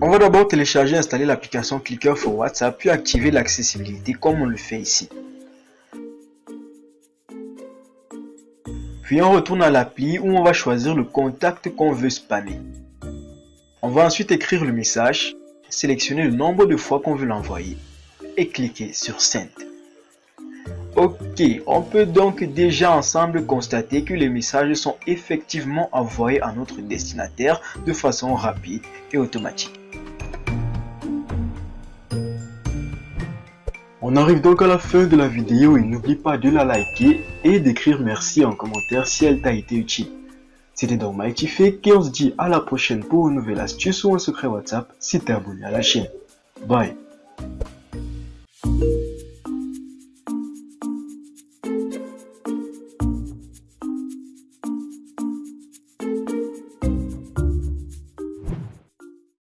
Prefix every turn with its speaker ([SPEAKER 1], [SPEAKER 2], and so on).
[SPEAKER 1] On va d'abord télécharger et installer l'application Clicker for WhatsApp puis activer l'accessibilité comme on le fait ici. Puis on retourne à l'appli où on va choisir le contact qu'on veut spammer. On va ensuite écrire le message, sélectionner le nombre de fois qu'on veut l'envoyer et cliquer sur Send. Ok, on peut donc déjà ensemble constater que les messages sont effectivement envoyés à notre destinataire de façon rapide et automatique. On arrive donc à la fin de la vidéo et n'oublie pas de la liker et d'écrire merci en commentaire si elle t'a été utile. C'était donc Mighty Fake et on se dit à la prochaine pour une nouvelle astuce ou un secret WhatsApp si t'es abonné à la chaîne. Bye